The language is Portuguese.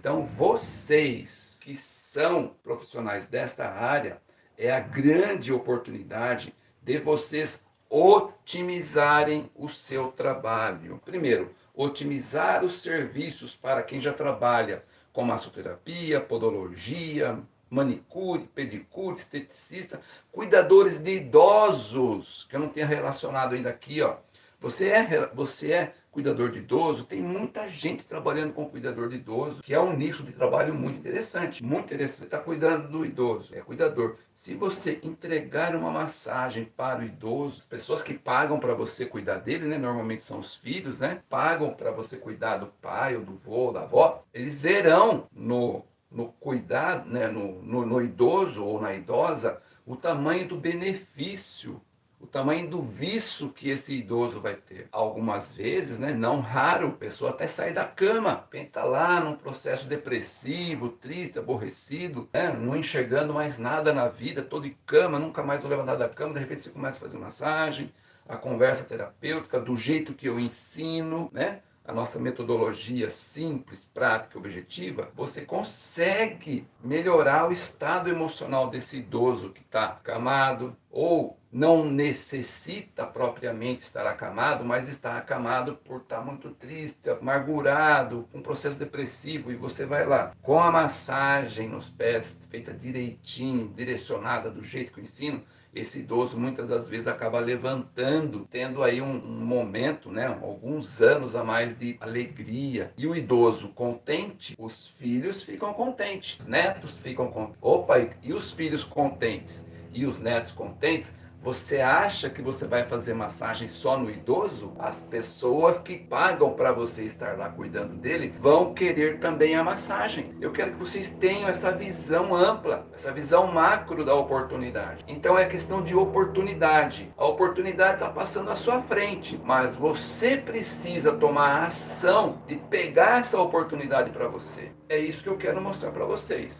Então vocês que são profissionais desta área, é a grande oportunidade de vocês otimizarem o seu trabalho. Primeiro, otimizar os serviços para quem já trabalha com massoterapia, podologia, manicure, pedicure, esteticista, cuidadores de idosos, que eu não tenho relacionado ainda aqui, ó. Você é, você é cuidador de idoso, tem muita gente trabalhando com cuidador de idoso, que é um nicho de trabalho muito interessante, muito interessante. Está cuidando do idoso, é cuidador. Se você entregar uma massagem para o idoso, as pessoas que pagam para você cuidar dele, né, normalmente são os filhos, né, pagam para você cuidar do pai ou do vô, da avó, eles verão no no cuidado, né, no, no, no idoso ou na idosa, o tamanho do benefício o tamanho do vício que esse idoso vai ter. Algumas vezes, né, não raro, a pessoa até sai da cama, pensa lá num processo depressivo, triste, aborrecido, né, não enxergando mais nada na vida, todo em cama, nunca mais vou levantar da cama, de repente você começa a fazer massagem, a conversa terapêutica, do jeito que eu ensino, né? a nossa metodologia simples, prática objetiva, você consegue melhorar o estado emocional desse idoso que está acamado ou não necessita propriamente estar acamado, mas está acamado por estar muito triste, amargurado, com um processo depressivo, e você vai lá, com a massagem nos pés, feita direitinho, direcionada do jeito que eu ensino, esse idoso muitas das vezes acaba levantando, tendo aí um, um, momento, né, alguns anos a mais de alegria. E o idoso contente, os filhos ficam contentes, os netos ficam contentes. Opa, e os filhos contentes e os netos contentes, você acha que você vai fazer massagem só no idoso? As pessoas que pagam para você estar lá cuidando dele vão querer também a massagem. Eu quero que vocês tenham essa visão ampla, essa visão macro da oportunidade. Então é questão de oportunidade. A oportunidade está passando à sua frente, mas você precisa tomar a ação de pegar essa oportunidade para você. É isso que eu quero mostrar para vocês.